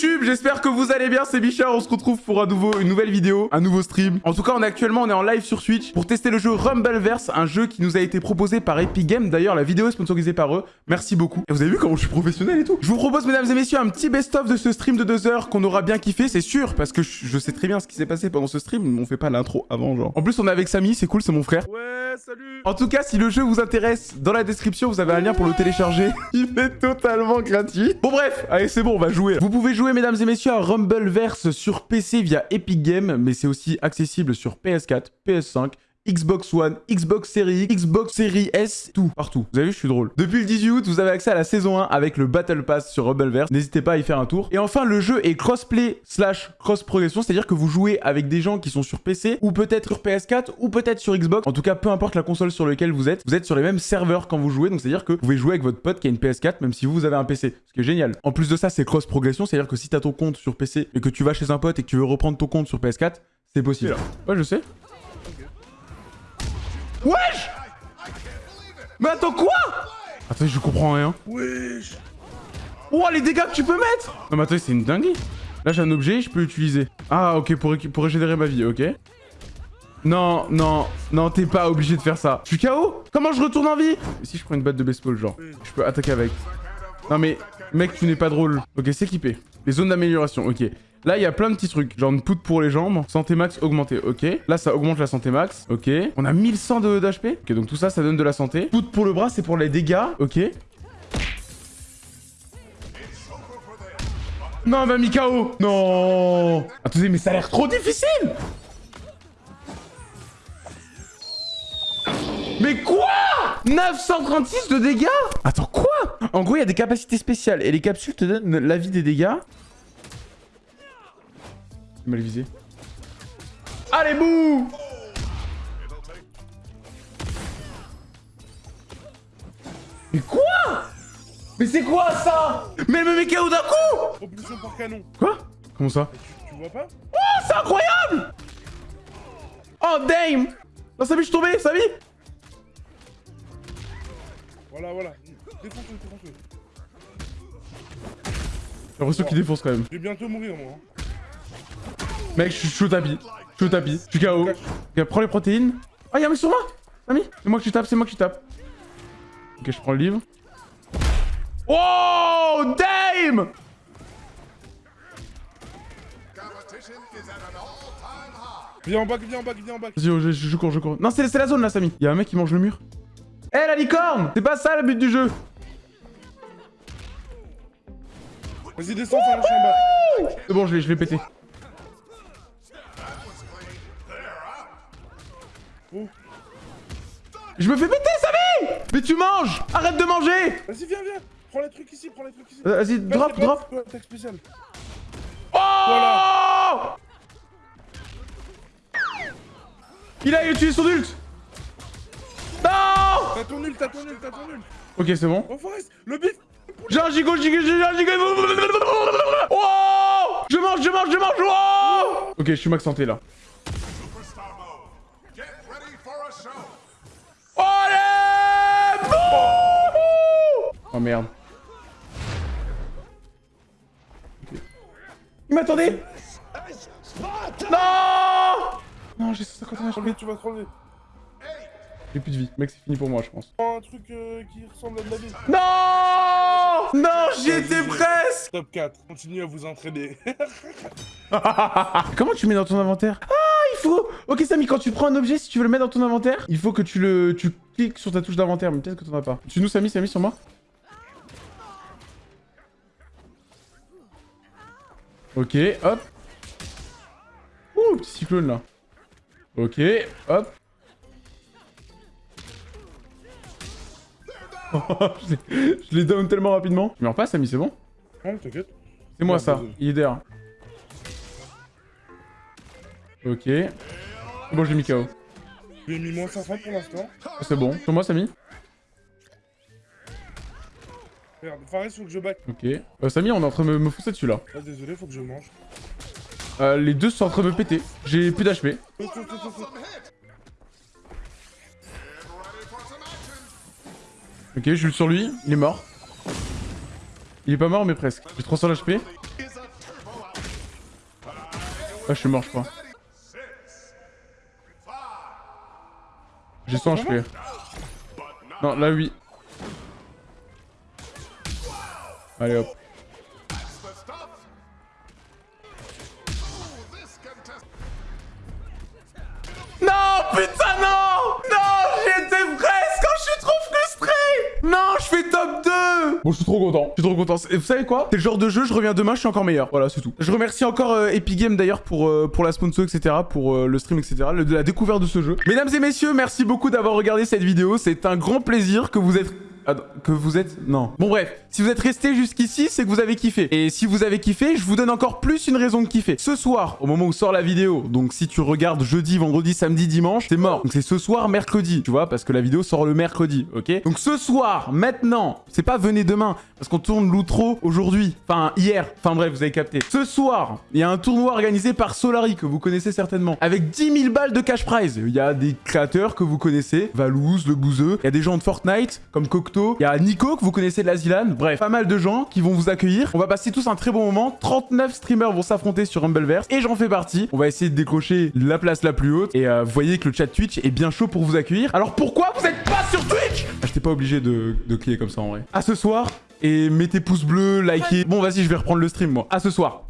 YouTube, j'espère que vous allez bien, c'est Bichard, on se retrouve pour un nouveau, une nouvelle vidéo, un nouveau stream. En tout cas, on est actuellement, on est en live sur Switch pour tester le jeu Rumbleverse, un jeu qui nous a été proposé par Epic Games. D'ailleurs, la vidéo est sponsorisée par eux, merci beaucoup. Et vous avez vu comment je suis professionnel et tout Je vous propose, mesdames et messieurs, un petit best-of de ce stream de deux heures qu'on aura bien kiffé, c'est sûr, parce que je, sais très bien ce qui s'est passé pendant ce stream, on fait pas l'intro avant, genre. En plus, on est avec Samy, c'est cool, c'est mon frère. Salut En tout cas, si le jeu vous intéresse, dans la description, vous avez un lien pour le télécharger. Il est totalement gratuit. Bon bref, allez c'est bon, on va jouer. Vous pouvez jouer, mesdames et messieurs, à Rumbleverse sur PC via Epic Games, mais c'est aussi accessible sur PS4, PS5, Xbox One, Xbox Series X, Xbox Series S, tout, partout. Vous avez vu, je suis drôle. Depuis le 18 août, vous avez accès à la saison 1 avec le Battle Pass sur Rumbleverse. N'hésitez pas à y faire un tour. Et enfin, le jeu est crossplay slash cross progression, c'est-à-dire que vous jouez avec des gens qui sont sur PC ou peut-être sur PS4 ou peut-être sur Xbox. En tout cas, peu importe la console sur laquelle vous êtes, vous êtes sur les mêmes serveurs quand vous jouez. Donc c'est-à-dire que vous pouvez jouer avec votre pote qui a une PS4 même si vous, avez un PC. Ce qui est génial. En plus de ça, c'est cross progression, c'est-à-dire que si t'as ton compte sur PC et que tu vas chez un pote et que tu veux reprendre ton compte sur PS4, c'est possible. Ouais, je sais. Wesh Mais attends, quoi? Attends, je comprends rien. Wesh Oh, les dégâts que tu peux mettre Non, mais attends, c'est une dinguerie. Là, j'ai un objet, je peux l'utiliser. Ah, ok, pour, régénérer ma vie, ok. Non, non, non, t'es pas obligé de faire ça. Je suis KO Comment je retourne en vie? Si je prends une batte de baseball, genre, je peux attaquer avec. Non, mais, mec, tu n'es pas drôle. Ok, s'équiper. Les zones d'amélioration, ok. Là, il y a plein de petits trucs. Genre une poudre pour les jambes. Santé max augmentée. Ok. Là, ça augmente la santé max. Ok. On a 1100 de- d'HP. Ok, donc tout ça, ça donne de la santé. Poudre pour le bras, c'est pour les dégâts. Ok. Non, elle m'a mis KO. Non. Attendez, mais ça a l'air trop difficile. Mais quoi? 936 de dégâts? Attends, quoi? En gros, il y a des capacités spéciales. Et les capsules te donnent la vie des dégâts. Mal visé. Allez, bouh Mais quoi? Mais c'est quoi ça? Mais elle me met KO d'un coup Propulsion par canon. Quoi? Comment ça? Tu vois pas? Oh, c'est incroyable Oh, damn Non, Samy, je suis tombé, Samy Voilà, voilà. Défonce-le, défonce-le. J'ai l'impression qu'il défonce quand même. Je vais bientôt mourir, moi. Mec, je suis- au tapis. Je suis au tapis. Je suis KO. Prends les protéines. Ah, y'a un mec sur moi Samy C'est moi que tu tapes, c'est moi que tu tapes. Ok, je prends le livre. Oh, damn Viens en bac, viens en bac, viens en bac. Vas-y, oh, je, cours, je cours. Non, c'est la zone là, Samy. Y'a un mec qui mange le mur. Eh, la licorne C'est pas ça le but du jeu. Vas-y, descends, je suis en bas. C'est bon, je l'ai pété. Je me fais péter, Samy Mais tu manges Arrête de manger Vas-y, viens, viens. Prends les trucs ici, prends les trucs ici. Euh, Vas-y, drop, drop. Ouais, attaque spéciale. Oh Il a utilisé son ult Non T'as ton nul, t'as ton nul, t'as ton nul. Ok, c'est bon. Oh, Forest, le bif. J'ai un gigot, gigot, j'ai un gigot Oh Je mange, je mange, je mange oh Ok, je suis max santé, là. Allez Bouh Oh merde. Il m'attendait Non Non, j'ai 151 Crever, tu vas crever. J'ai plus de vie. Mec, c'est fini pour moi, je pense. Un truc euh, qui ressemble à de la vie. Non Non, j'y étais presque Top 4. Continuez à vous entraîner. Comment tu mets dans ton inventaire? Ah, il faut Ok, Samy, quand tu prends un objet, si tu veux le mettre dans ton inventaire, il faut que tu le... Tu cliques sur ta touche d'inventaire, mais peut-être que t'en as pas. Tu nous, Samy, Samy, sur moi? Ok, hop. Ouh, petit cyclone, là. Ok, hop. je l'ai- down tellement rapidement. Tu meurs pas, Samy, c'est bon Non, t'inquiète. C'est moi ça, il est derrière. Ok. Bon, j'ai mis KO. J'ai mis moins 500 pour l'instant. C'est bon. Sur moi, Samy Merde, Fares, faut que je back. Ok. Euh, Samy, on est en train de me, me fousser dessus là. Ah, désolé, faut que je mange. Euh, les deux sont en train de me péter. J'ai plus d'HP. Ok, je suis sur lui. Il est mort. Il est pas mort, mais presque. J'ai 300 HP. Ah, je suis mort, je crois. J'ai 100 HP. Non, là, oui. Allez, hop. Non, putain, non Non, j'étais presque quand je suis trop frustré Non, je fais top 2 Bon, je suis trop content. Je suis trop content. Et vous savez quoi? C'est le genre de jeu, je reviens demain, je suis encore meilleur. Voilà, c'est tout. Je remercie encore euh, Epic Games d'ailleurs pour, euh, pour la sponsor, etc., pour euh, le stream, etc., le- de la découverte de ce jeu. Mesdames et messieurs, merci beaucoup d'avoir regardé cette vidéo. C'est un grand plaisir que vous êtes... Attends, que vous êtes... Non. Bon bref, si vous êtes resté jusqu'ici, c'est que vous avez kiffé. Et si vous avez kiffé, je vous donne encore plus une raison de kiffer. Ce soir, au moment où sort la vidéo, donc si tu regardes jeudi, vendredi, samedi, dimanche, c'est mort. Donc c'est ce soir, mercredi, tu vois, parce que la vidéo sort le mercredi, ok? Donc ce soir, maintenant, c'est pas venez demain, parce qu'on tourne l'outro aujourd'hui, enfin hier, enfin bref, vous avez capté. Ce soir, il y a un tournoi organisé par Solari, que vous connaissez certainement, avec 10 000 balles de cash prize. Il y a des créateurs que vous connaissez, Valouz, Le Bouzeux, il y a des gens de Fortnite, comme Cocteau, il y a Nico, que vous connaissez de la Zilan, bref, pas mal de gens qui vont vous accueillir. On va passer tous un très bon moment, 39 streamers vont s'affronter sur Rumbleverse, et j'en fais partie. On va essayer de décrocher la place la plus haute, et euh, vous voyez que le chat Twitch est bien chaud pour vous accueillir. Alors pourquoi vous êtes pas sur Twitch? Ah, J'étais pas obligé de, de cliquer comme ça en vrai. À ce soir, et mettez pouce bleu, likez. Bon, vas-y, je vais reprendre le stream, moi. À ce soir.